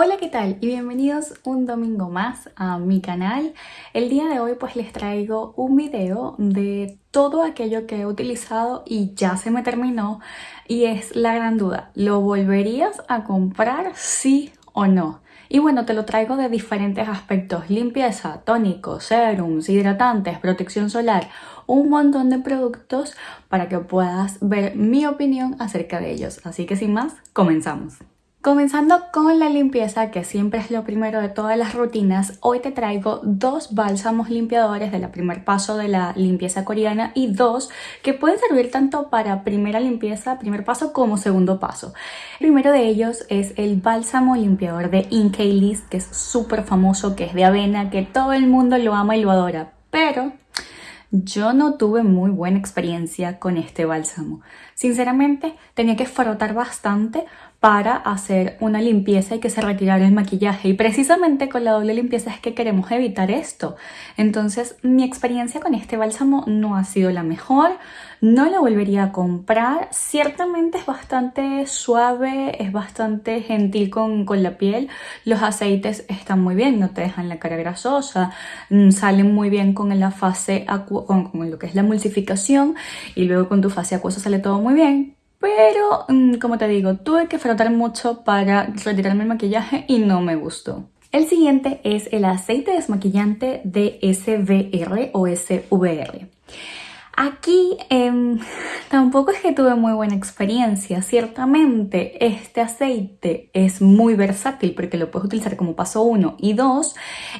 Hola, ¿qué tal? Y bienvenidos un domingo más a mi canal. El día de hoy pues les traigo un video de todo aquello que he utilizado y ya se me terminó y es la gran duda, ¿lo volverías a comprar sí o no? Y bueno, te lo traigo de diferentes aspectos, limpieza, tónicos, serums, hidratantes, protección solar, un montón de productos para que puedas ver mi opinión acerca de ellos. Así que sin más, comenzamos. Comenzando con la limpieza, que siempre es lo primero de todas las rutinas, hoy te traigo dos bálsamos limpiadores de la primer paso de la limpieza coreana y dos que pueden servir tanto para primera limpieza, primer paso, como segundo paso. El primero de ellos es el bálsamo limpiador de Inkeilis, que es súper famoso, que es de avena, que todo el mundo lo ama y lo adora, pero yo no tuve muy buena experiencia con este bálsamo. Sinceramente, tenía que frotar bastante para hacer una limpieza y que se retirara el maquillaje. Y precisamente con la doble limpieza es que queremos evitar esto. Entonces mi experiencia con este bálsamo no ha sido la mejor no lo volvería a comprar. Ciertamente es bastante suave es bastante gentil con, con la piel. Los aceites están muy bien no te dejan la cara grasosa mm, salen muy bien con la fase con, con lo que es la emulsificación y luego con tu fase acuosa sale todo muy bien pero, mm, como te digo, tuve que frotar mucho para retirarme el maquillaje y no me gustó. El siguiente es el aceite desmaquillante de SVR o SVR. Aquí eh, tampoco es que tuve muy buena experiencia. Ciertamente este aceite es muy versátil porque lo puedes utilizar como paso 1 y 2.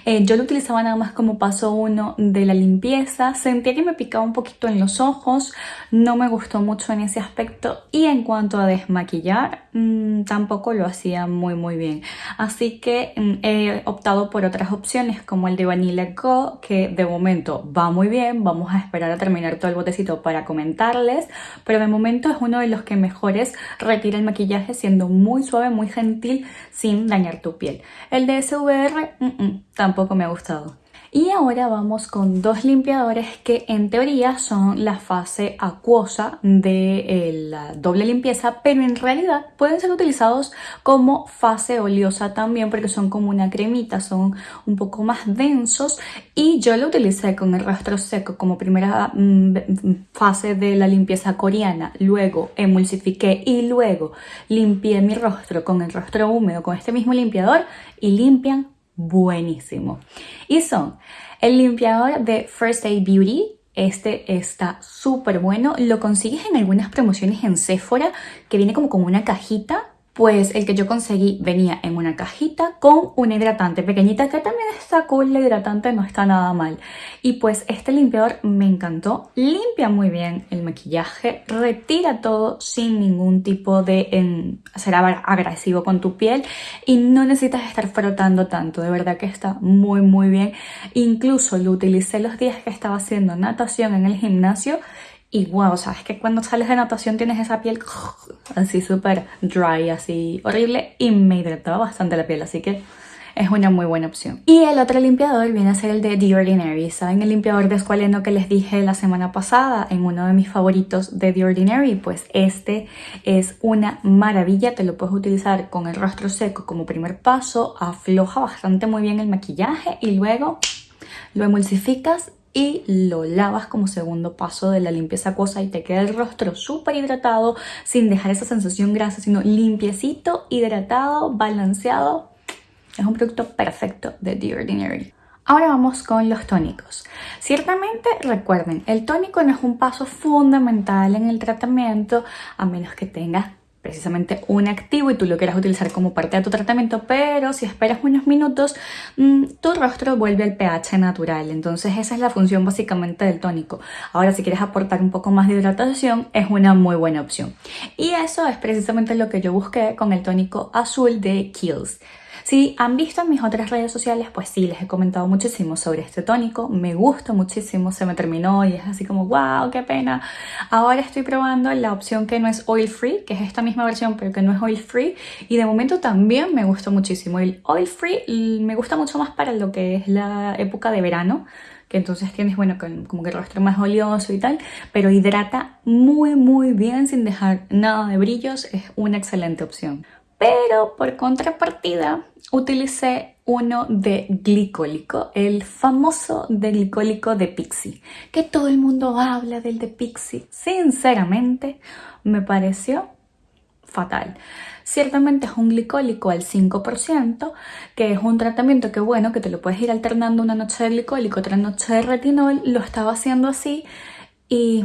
Eh, yo lo utilizaba nada más como paso 1 de la limpieza. Sentía que me picaba un poquito en los ojos. No me gustó mucho en ese aspecto. Y en cuanto a desmaquillar, mmm, tampoco lo hacía muy muy bien. Así que mmm, he optado por otras opciones como el de Vanilla Go que de momento va muy bien. Vamos a esperar a terminar todo el botecito para comentarles, pero de momento es uno de los que mejores retira el maquillaje siendo muy suave, muy gentil, sin dañar tu piel. El de SVR mm -mm, tampoco me ha gustado. Y ahora vamos con dos limpiadores que en teoría son la fase acuosa de eh, la doble limpieza, pero en realidad pueden ser utilizados como fase oleosa también porque son como una cremita, son un poco más densos. Y yo lo utilicé con el rostro seco como primera mm, fase de la limpieza coreana, luego emulsifiqué y luego limpié mi rostro con el rostro húmedo con este mismo limpiador y limpian buenísimo. Y son el limpiador de First Aid Beauty. Este está súper bueno. Lo consigues en algunas promociones en Sephora que viene como con una cajita pues el que yo conseguí venía en una cajita con una hidratante pequeñita que también está cool, la hidratante no está nada mal. Y pues este limpiador me encantó, limpia muy bien el maquillaje, retira todo sin ningún tipo de en, ser agresivo con tu piel y no necesitas estar frotando tanto, de verdad que está muy muy bien. Incluso lo utilicé los días que estaba haciendo natación en el gimnasio y wow, sabes que cuando sales de natación tienes esa piel así súper dry, así horrible y me hidrataba bastante la piel, así que es una muy buena opción. Y el otro limpiador viene a ser el de The Ordinary. ¿Saben el limpiador de escualeno que les dije la semana pasada en uno de mis favoritos de The Ordinary? Pues este es una maravilla. Te lo puedes utilizar con el rostro seco como primer paso. Afloja bastante muy bien el maquillaje y luego lo emulsificas y lo lavas como segundo paso de la limpieza acuosa y te queda el rostro súper hidratado sin dejar esa sensación grasa, sino limpiecito, hidratado, balanceado. Es un producto perfecto de The Ordinary. Ahora vamos con los tónicos. Ciertamente, recuerden, el tónico no es un paso fundamental en el tratamiento a menos que tengas precisamente un activo y tú lo quieras utilizar como parte de tu tratamiento, pero si esperas unos minutos, mm, tu rostro vuelve al pH natural. Entonces esa es la función básicamente del tónico. Ahora si quieres aportar un poco más de hidratación, es una muy buena opción. Y eso es precisamente lo que yo busqué con el tónico azul de Kiehl's. Si han visto en mis otras redes sociales, pues sí, les he comentado muchísimo sobre este tónico. Me gusta muchísimo, se me terminó y es así como, wow, qué pena. Ahora estoy probando la opción que no es oil free, que es esta misma versión, pero que no es oil free. Y de momento también me gustó muchísimo. El oil free me gusta mucho más para lo que es la época de verano que entonces tienes, bueno, como que el rostro más oleoso y tal, pero hidrata muy, muy bien sin dejar nada de brillos, es una excelente opción. Pero por contrapartida utilicé uno de glicólico, el famoso de glicólico de Pixie, que todo el mundo habla del de Pixie. Sinceramente, me pareció fatal. Ciertamente es un glicólico al 5%, que es un tratamiento que bueno, que te lo puedes ir alternando una noche de glicólico, otra noche de retinol, lo estaba haciendo así y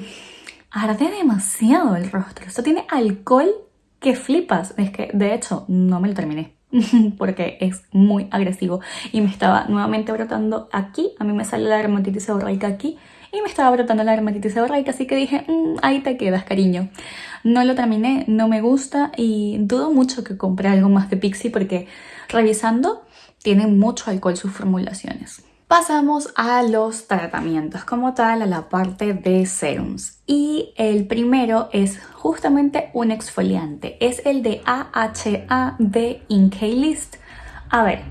arde demasiado el rostro. Esto tiene alcohol que flipas. Es que de hecho no me lo terminé porque es muy agresivo y me estaba nuevamente brotando aquí. A mí me sale la dermatitis seborreica aquí y me estaba brotando la dermatitis seborreica, así que dije, mm, ahí te quedas, cariño. No lo terminé, no me gusta y dudo mucho que compre algo más de Pixie porque revisando tienen mucho alcohol sus formulaciones. Pasamos a los tratamientos como tal, a la parte de serums. Y el primero es justamente un exfoliante. Es el de AHA de List. A ver,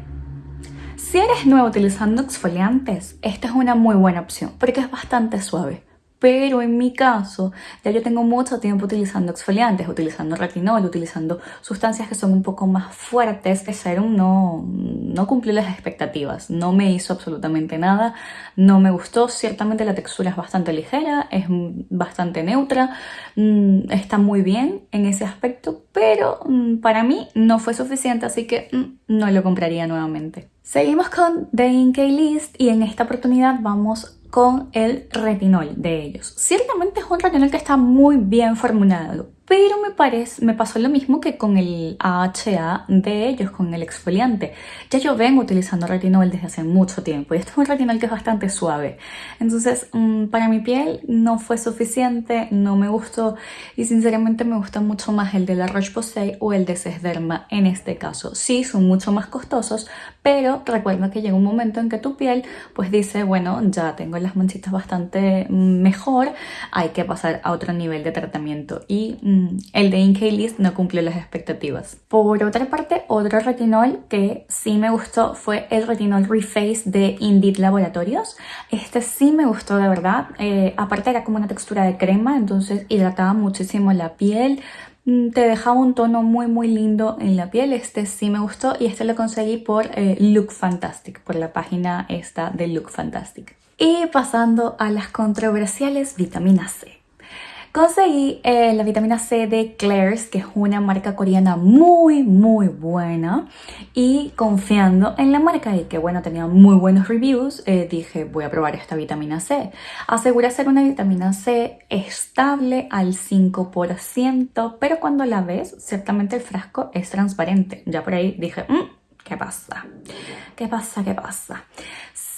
si eres nuevo utilizando exfoliantes, esta es una muy buena opción porque es bastante suave. Pero en mi caso, ya yo tengo mucho tiempo utilizando exfoliantes, utilizando retinol, utilizando sustancias que son un poco más fuertes. El serum no, no cumplió las expectativas, no me hizo absolutamente nada, no me gustó. Ciertamente la textura es bastante ligera, es bastante neutra, mm, está muy bien en ese aspecto, pero mm, para mí no fue suficiente, así que mm, no lo compraría nuevamente. Seguimos con The Inkey List y en esta oportunidad vamos con el retinol de ellos. Ciertamente es un retinol que está muy bien formulado, pero me, parece, me pasó lo mismo que con el AHA de ellos, con el exfoliante. Ya yo vengo utilizando retinol desde hace mucho tiempo y este es un retinol que es bastante suave. Entonces, mm, para mi piel no fue suficiente, no me gustó y sinceramente me gusta mucho más el de la Roche-Posay o el de Sesderma en este caso. Sí, son mucho más costosos, pero recuerda que llega un momento en que tu piel pues dice, bueno, ya tengo las manchitas bastante mejor, hay que pasar a otro nivel de tratamiento y mm, el de Inkey List no cumplió las expectativas. Por otra parte, otro retinol que sí me gustó fue el retinol Reface de Indeed Laboratorios. Este sí me gustó de verdad. Eh, aparte era como una textura de crema, entonces hidrataba muchísimo la piel. Mm, te dejaba un tono muy muy lindo en la piel, este sí me gustó y este lo conseguí por eh, Look Fantastic, por la página esta de Look Fantastic. Y pasando a las controversiales vitaminas C. Conseguí eh, la vitamina C de Claire's, que es una marca coreana muy, muy buena. Y confiando en la marca y que, bueno, tenía muy buenos reviews, eh, dije, voy a probar esta vitamina C. Asegura ser una vitamina C estable al 5%, pero cuando la ves, ciertamente el frasco es transparente. Ya por ahí dije, mm, ¿qué pasa? ¿Qué pasa? ¿Qué pasa?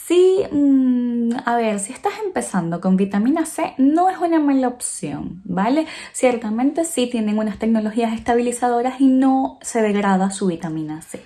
Sí, mm, a ver, si estás empezando con vitamina C, no es una mala opción, ¿vale? Ciertamente sí tienen unas tecnologías estabilizadoras y no se degrada su vitamina C.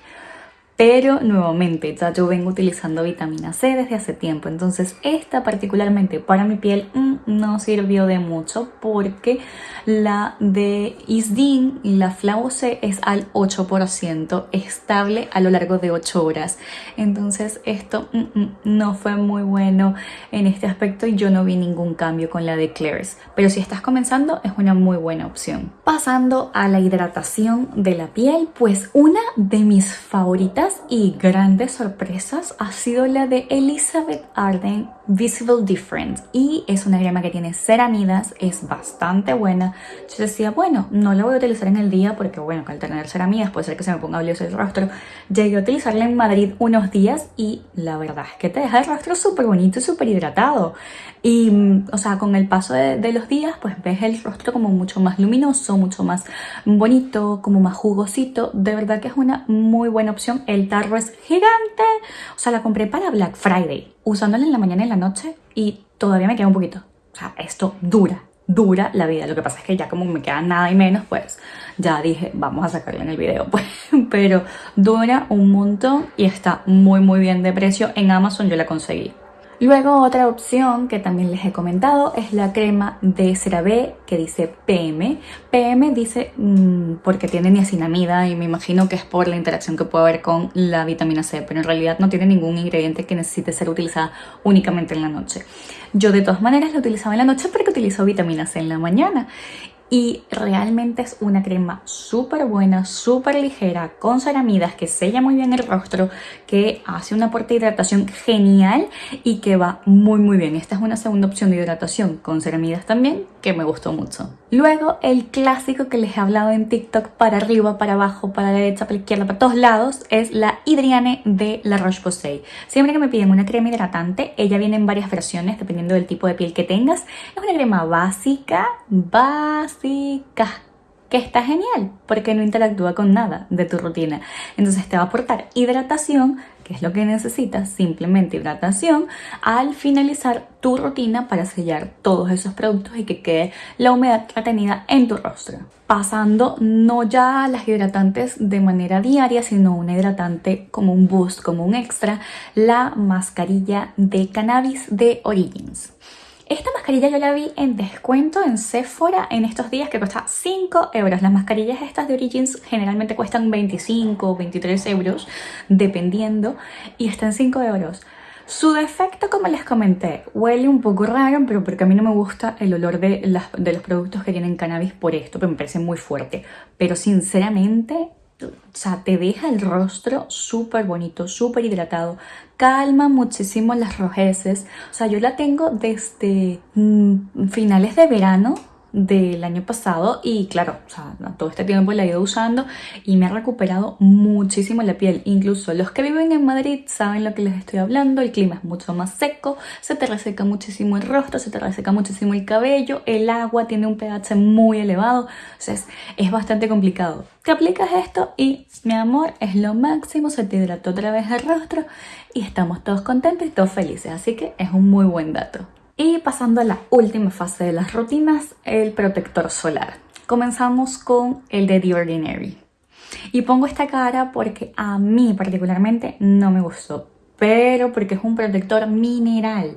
Pero nuevamente, ya yo vengo utilizando vitamina C desde hace tiempo, entonces esta particularmente para mi piel mm, no sirvió de mucho porque la de Isdin la Flau C es al 8% estable a lo largo de 8 horas. Entonces esto mm, mm, no fue muy bueno en este aspecto y yo no vi ningún cambio con la de Claire's. Pero si estás comenzando es una muy buena opción. Pasando a la hidratación de la piel, pues una de mis favoritas y grandes sorpresas ha sido la de Elizabeth Arden Visible Difference y es una crema que tiene ceramidas, es bastante buena. Yo decía, bueno, no la voy a utilizar en el día porque bueno, al tener ceramidas puede ser que se me ponga oleoso el rostro. Llegué a utilizarla en Madrid unos días y la verdad es que te deja el rostro súper bonito y súper hidratado. Y, mm, o sea, con el paso de, los días, pues ves el rostro como mucho más luminoso, mucho más bonito, como más jugosito. De verdad que es una muy buena opción. Tarro es gigante. O sea, la compré para Black Friday, usándola en la mañana y en la noche y todavía me queda un poquito. O sea, esto dura, dura la vida. Lo que pasa es que ya como me queda nada y menos, pues ya dije, vamos a sacarla en el video. Pues, pero dura un montón y está muy muy bien de precio. En Amazon yo la conseguí. Luego otra opción que también les he comentado es la crema de CeraVe que dice PM. PM dice mm, porque tiene niacinamida y me imagino que es por la interacción que puede haber con la vitamina C, pero en realidad no tiene ningún ingrediente que necesite ser utilizada únicamente en la noche. Yo de todas maneras la utilizaba en la noche porque utilizo vitamina C en la mañana y realmente es una crema súper buena, súper ligera, con ceramidas que sella muy bien el rostro, que hace un aporte de hidratación genial y que va muy muy bien. Esta es una segunda opción de hidratación con ceramidas también que me gustó mucho. Luego el clásico que les he hablado en TikTok para arriba, para abajo, para la derecha, para la izquierda, para todos lados es la Hydriane de La Roche-Posay. Siempre que me piden una crema hidratante, ella viene en varias versiones dependiendo del tipo de piel que tengas. Es una crema básica, básica, que está genial porque no interactúa con nada de tu rutina. Entonces te va a aportar hidratación, que es lo que necesitas, simplemente hidratación, al finalizar tu rutina para sellar todos esos productos y que quede la humedad retenida en tu rostro. Pasando no ya a las hidratantes de manera diaria, sino una hidratante como un boost, como un extra, la mascarilla de cannabis de Origins. Esta mascarilla yo la vi en descuento en Sephora en estos días que cuesta 5 euros. Las mascarillas estas de Origins generalmente cuestan 25 o 23 euros dependiendo y están 5 euros. Su defecto, como les comenté, huele un poco raro, pero porque a mí no me gusta el olor de, de los productos que tienen cannabis por esto, pero me parece muy fuerte. Pero sinceramente o sea, te deja el rostro súper bonito, súper hidratado, calma muchísimo las rojeces. O sea, yo la tengo desde mm, finales de verano del año pasado y claro, o sea, todo este tiempo la he ido usando y me ha recuperado muchísimo la piel. Incluso los que viven en Madrid saben lo que les estoy hablando, el clima es mucho más seco, se te reseca muchísimo el rostro, se te reseca muchísimo el cabello, el agua tiene un pH muy elevado, entonces es bastante complicado. Te aplicas esto y mi amor es lo máximo, se te hidrató otra vez el rostro y estamos todos contentos y todos felices, así que es un muy buen dato. Y pasando a la última fase de las rutinas, el protector solar. Comenzamos con el de The Ordinary. Y pongo esta cara porque a mí particularmente no me gustó, pero porque es un protector mineral.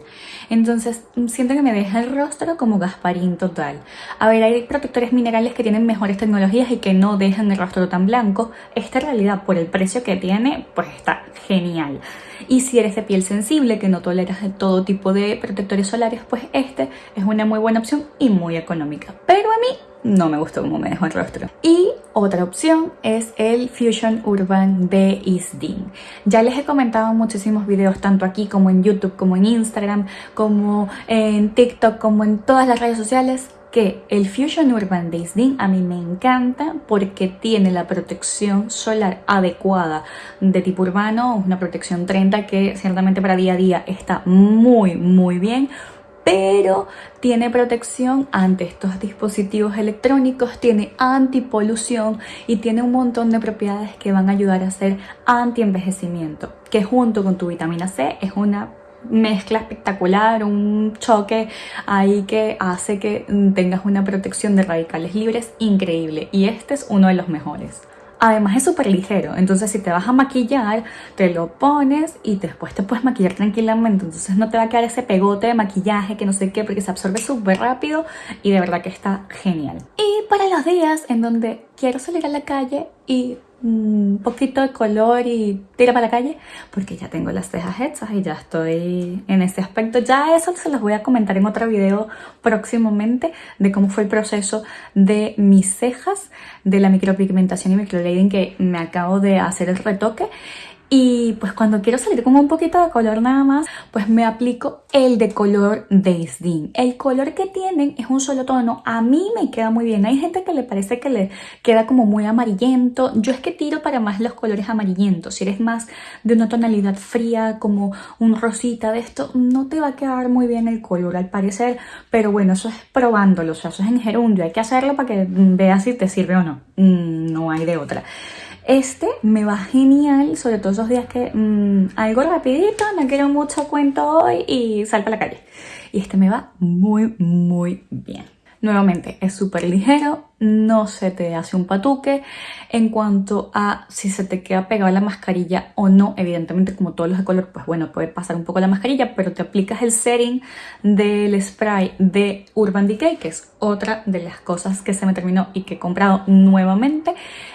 Entonces siento que me deja el rostro como Gasparín total. A ver, hay protectores minerales que tienen mejores tecnologías y que no dejan el rostro tan blanco. Esta realidad, por el precio que tiene, pues está genial. Y si eres de piel sensible, que no toleras todo tipo de protectores solares, pues este es una muy buena opción y muy económica. Pero a mí no me gustó cómo me dejó el rostro. Y otra opción es el Fusion Urban de Isdin. Ya les he comentado en muchísimos videos, tanto aquí como en YouTube, como en Instagram, como en TikTok, como en todas las redes sociales, que el Fusion Urban de Isdin a mí me encanta porque tiene la protección solar adecuada de tipo urbano, una protección 30 que ciertamente para día a día está muy muy bien pero tiene protección ante estos dispositivos electrónicos, tiene antipolución y tiene un montón de propiedades que van a ayudar a hacer anti-envejecimiento, que junto con tu vitamina C es una mezcla espectacular, un choque ahí que hace que tengas una protección de radicales libres increíble y este es uno de los mejores. Además es súper ligero, entonces si te vas a maquillar, te lo pones y después te puedes maquillar tranquilamente. Entonces no te va a quedar ese pegote de maquillaje que no sé qué, porque se absorbe súper rápido y de verdad que está genial. Y para los días en donde quiero salir a la calle y un poquito de color y tira para la calle porque ya tengo las cejas hechas y ya estoy en ese aspecto. Ya eso se los voy a comentar en otro video próximamente de cómo fue el proceso de mis cejas de la micropigmentación y microblading que me acabo de hacer el retoque y pues cuando quiero salir con un poquito de color nada más, pues me aplico el de color Days El color que tienen es un solo tono. A mí me queda muy bien. Hay gente que le parece que le queda como muy amarillento. Yo es que tiro para más los colores amarillentos. Si eres más de una tonalidad fría, como un rosita de esto, no te va a quedar muy bien el color al parecer. Pero bueno, eso es probándolo. O sea, eso es en gerundio. Hay que hacerlo para que veas si te sirve o no. Mm, no hay de otra. Este me va genial, sobre todo esos días que mmm, algo rapidito, no quiero mucho cuento hoy y salgo a la calle. Y este me va muy, muy bien. Nuevamente, es súper ligero, no se te hace un patuque. En cuanto a si se te queda pegada la mascarilla o no, evidentemente como todos los de color, pues bueno, puede pasar un poco la mascarilla, pero te aplicas el setting del spray de Urban Decay, que es otra de las cosas que se me terminó y que he comprado nuevamente.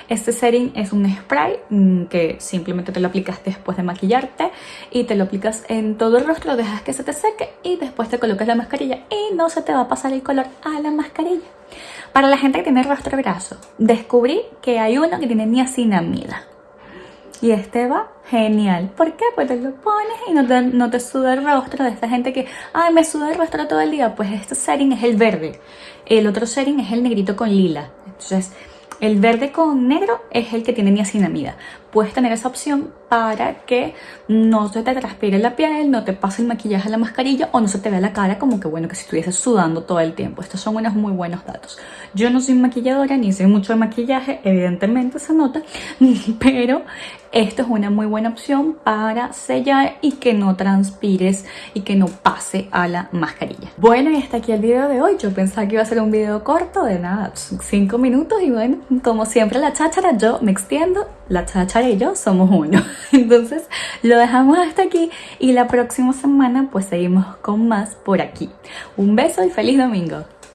Este setting es un spray mm, que simplemente te lo aplicas después de maquillarte y te lo aplicas en todo el rostro, dejas que se te seque y después te colocas la mascarilla y no se te va a pasar el color a la mascarilla. Para la gente que tiene rostro graso, descubrí que hay uno que tiene niacinamida. Y este va genial. ¿Por qué? Pues te lo pones y no te, no suda el rostro de esta gente que, ay, me suda el rostro todo el día. Pues este setting es el verde. El otro setting es el negrito con lila. Entonces, el verde con negro es el que tiene niacinamida. Puedes tener esa opción para que no se te transpire la piel, no te pase el maquillaje a la mascarilla o no se te vea la cara como que bueno que si estuvieses sudando todo el tiempo. Estos son unos muy buenos datos. Yo no soy maquilladora ni sé mucho de maquillaje, evidentemente se nota, pero esto es una muy buena opción para sellar y que no transpires y que no pase a la mascarilla. Bueno, y hasta aquí el video de hoy. Yo pensaba que iba a ser un video corto de nada, 5 minutos y bueno, como siempre la cháchara, yo me extiendo, la cháchara y yo somos uno. Entonces lo dejamos hasta aquí y la próxima semana pues seguimos con más por aquí. Un beso y feliz domingo.